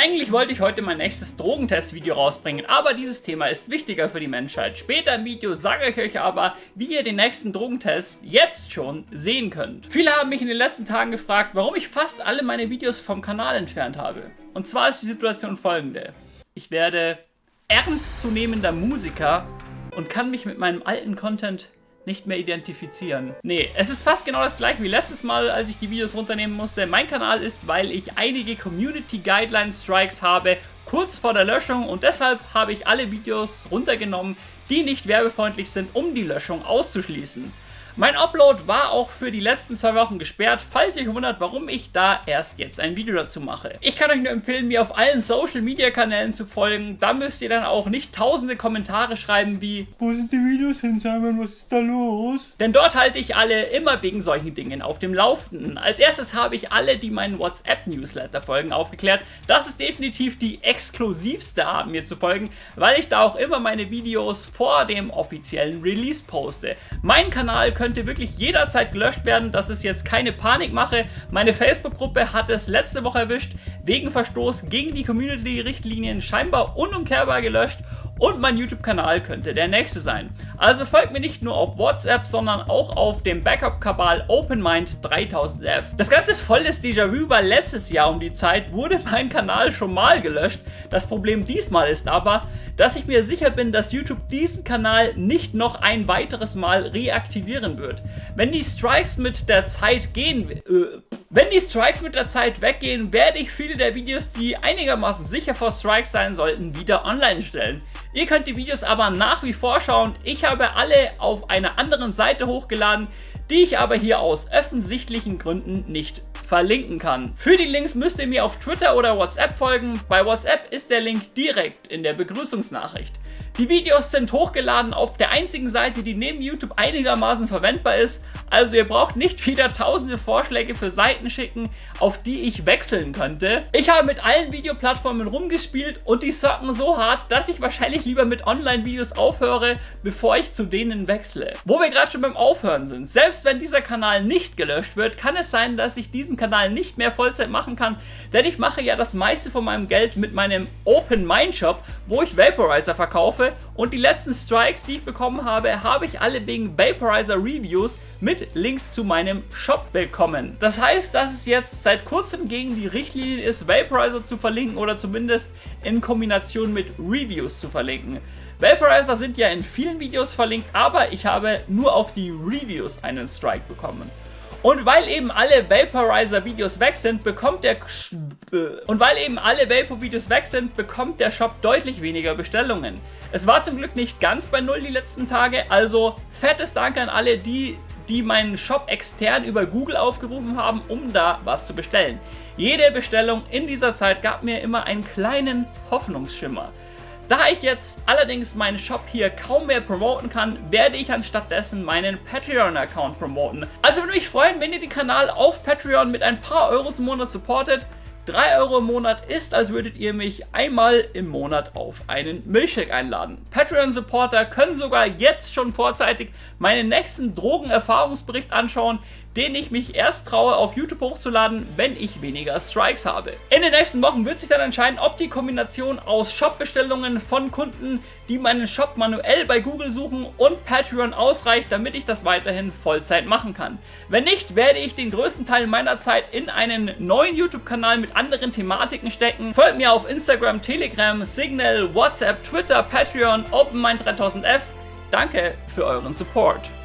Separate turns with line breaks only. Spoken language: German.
Eigentlich wollte ich heute mein nächstes Drogentest-Video rausbringen, aber dieses Thema ist wichtiger für die Menschheit. Später im Video sage ich euch aber, wie ihr den nächsten Drogentest jetzt schon sehen könnt. Viele haben mich in den letzten Tagen gefragt, warum ich fast alle meine Videos vom Kanal entfernt habe. Und zwar ist die Situation folgende. Ich werde ernstzunehmender Musiker und kann mich mit meinem alten Content nicht mehr identifizieren. Nee, es ist fast genau das gleiche wie letztes Mal, als ich die Videos runternehmen musste. Mein Kanal ist, weil ich einige Community Guideline Strikes habe, kurz vor der Löschung und deshalb habe ich alle Videos runtergenommen, die nicht werbefreundlich sind, um die Löschung auszuschließen. Mein Upload war auch für die letzten zwei Wochen gesperrt, falls ihr euch wundert, warum ich da erst jetzt ein Video dazu mache. Ich kann euch nur empfehlen, mir auf allen Social Media Kanälen zu folgen. Da müsst ihr dann auch nicht tausende Kommentare schreiben wie
Wo sind die Videos hin, Simon? Was ist da los?
Denn dort halte ich alle immer wegen solchen Dingen auf dem Laufenden. Als erstes habe ich alle, die meinen WhatsApp-Newsletter folgen, aufgeklärt. Das ist definitiv die exklusivste Art, mir zu folgen, weil ich da auch immer meine Videos vor dem offiziellen Release poste. Mein Kanal könnt könnte wirklich jederzeit gelöscht werden. Das ist jetzt keine Panikmache. Meine Facebook-Gruppe hat es letzte Woche erwischt, wegen Verstoß gegen die Community-Richtlinien scheinbar unumkehrbar gelöscht und mein YouTube-Kanal könnte der nächste sein. Also folgt mir nicht nur auf WhatsApp, sondern auch auf dem Backup-Kabal OpenMind 3000F. Das Ganze ist volles Déjà-vu, weil letztes Jahr um die Zeit wurde mein Kanal schon mal gelöscht. Das Problem diesmal ist aber, dass ich mir sicher bin, dass YouTube diesen Kanal nicht noch ein weiteres Mal reaktivieren wird. Wenn die Strikes mit der Zeit gehen... Äh, wenn die Strikes mit der Zeit weggehen, werde ich viele der Videos, die einigermaßen sicher vor Strikes sein sollten, wieder online stellen. Ihr könnt die Videos aber nach wie vor schauen. Ich habe alle auf einer anderen Seite hochgeladen, die ich aber hier aus offensichtlichen Gründen nicht verlinken kann. Für die Links müsst ihr mir auf Twitter oder WhatsApp folgen. Bei WhatsApp ist der Link direkt in der Begrüßungsnachricht. Die Videos sind hochgeladen auf der einzigen Seite, die neben YouTube einigermaßen verwendbar ist. Also ihr braucht nicht wieder tausende Vorschläge für Seiten schicken, auf die ich wechseln könnte. Ich habe mit allen Videoplattformen rumgespielt und die socken so hart, dass ich wahrscheinlich lieber mit Online-Videos aufhöre, bevor ich zu denen wechsle. Wo wir gerade schon beim Aufhören sind, selbst wenn dieser Kanal nicht gelöscht wird, kann es sein, dass ich diesen Kanal nicht mehr Vollzeit machen kann, denn ich mache ja das meiste von meinem Geld mit meinem Open Mind Shop, wo ich Vaporizer verkaufe und die letzten Strikes, die ich bekommen habe, habe ich alle wegen Vaporizer Reviews mit Links zu meinem Shop bekommen. Das heißt, dass es jetzt seit kurzem gegen die Richtlinien ist, Vaporizer zu verlinken oder zumindest in Kombination mit Reviews zu verlinken. Vaporizer sind ja in vielen Videos verlinkt, aber ich habe nur auf die Reviews einen Strike bekommen. Und weil eben alle Vaporizer-Videos weg sind, bekommt der und weil eben alle Vapor-Videos weg sind, bekommt der Shop deutlich weniger Bestellungen. Es war zum Glück nicht ganz bei Null die letzten Tage, also fettes Dank an alle, die, die meinen Shop extern über Google aufgerufen haben, um da was zu bestellen. Jede Bestellung in dieser Zeit gab mir immer einen kleinen Hoffnungsschimmer. Da ich jetzt allerdings meinen Shop hier kaum mehr promoten kann, werde ich anstattdessen meinen Patreon-Account promoten. Also würde mich freuen, wenn ihr den Kanal auf Patreon mit ein paar Euros im Monat supportet. 3 Euro im Monat ist, als würdet ihr mich einmal im Monat auf einen Milchshake einladen. Patreon-Supporter können sogar jetzt schon vorzeitig meinen nächsten Drogenerfahrungsbericht anschauen, den ich mich erst traue auf YouTube hochzuladen, wenn ich weniger Strikes habe. In den nächsten Wochen wird sich dann entscheiden, ob die Kombination aus Shop-Bestellungen von Kunden, die meinen Shop manuell bei Google suchen und Patreon ausreicht, damit ich das weiterhin Vollzeit machen kann. Wenn nicht, werde ich den größten Teil meiner Zeit in einen neuen YouTube-Kanal mit anderen Thematiken stecken. Folgt mir auf Instagram, Telegram, Signal, WhatsApp, Twitter, Patreon, OpenMind3000F. Danke für euren Support.